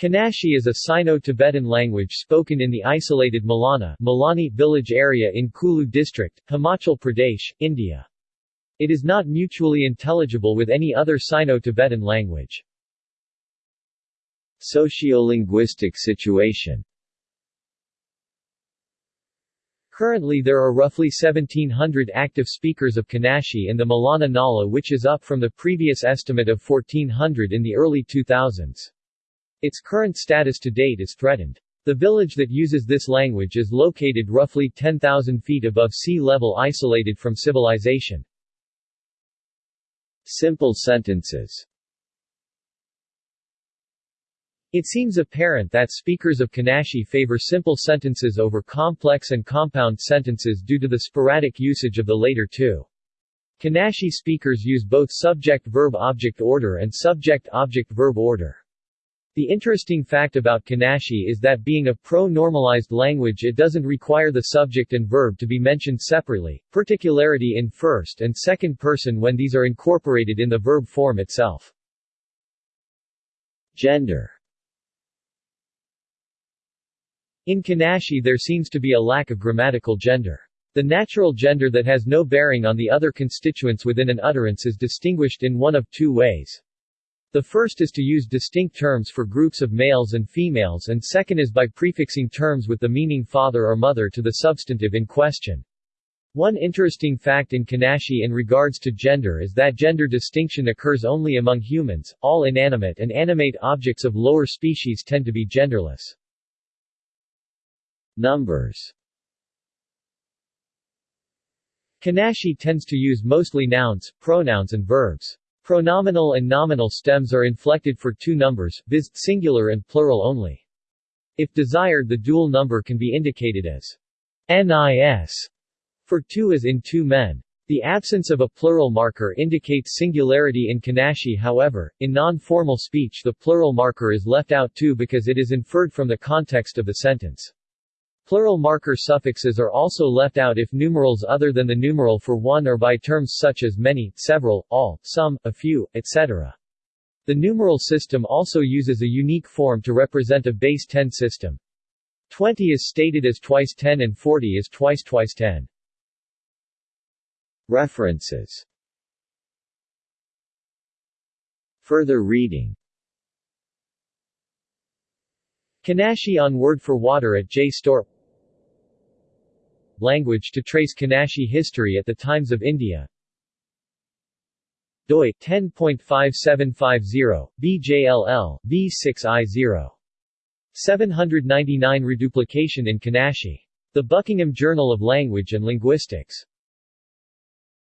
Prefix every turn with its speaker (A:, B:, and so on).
A: Kanashi is a Sino-Tibetan language spoken in the isolated Malana Malani village area in Kulu district, Himachal Pradesh, India. It is not mutually intelligible with any other Sino-Tibetan language. Sociolinguistic situation Currently there are roughly 1700 active speakers of Kanashi in the Malana Nala which is up from the previous estimate of 1400 in the early 2000s. Its current status to date is threatened. The village that uses this language is located roughly 10,000 feet above sea level isolated from civilization. Simple sentences It seems apparent that speakers of Kanashi favor simple sentences over complex and compound sentences due to the sporadic usage of the later two. Kanashi speakers use both subject-verb-object order and subject-object-verb order. The interesting fact about Kanashi is that being a pronominalized language it doesn't require the subject and verb to be mentioned separately, particularity in first and second person when these are incorporated in the verb form itself. Gender In Kanashi there seems to be a lack of grammatical gender. The natural gender that has no bearing on the other constituents within an utterance is distinguished in one of two ways. The first is to use distinct terms for groups of males and females and second is by prefixing terms with the meaning father or mother to the substantive in question. One interesting fact in Kanashi in regards to gender is that gender distinction occurs only among humans, all inanimate and animate objects of lower species tend to be genderless. Numbers Kanashi tends to use mostly nouns, pronouns and verbs. Pronominal and nominal stems are inflected for two numbers, viz., singular and plural only. If desired the dual number can be indicated as NIS for two as in two men. The absence of a plural marker indicates singularity in Kanashi however, in non-formal speech the plural marker is left out too because it is inferred from the context of the sentence. Plural marker suffixes are also left out if numerals other than the numeral for one are by terms such as many, several, all, some, a few, etc. The numeral system also uses a unique form to represent a base 10 system. 20 is stated as twice 10 and 40 is twice twice 10. References Further reading Kanashi on Word for Water at JSTOR Language to trace Kanashi history at the times of India. doi 10.5750 BJLL V6I0 799 reduplication in Kanashi. The Buckingham Journal of Language and Linguistics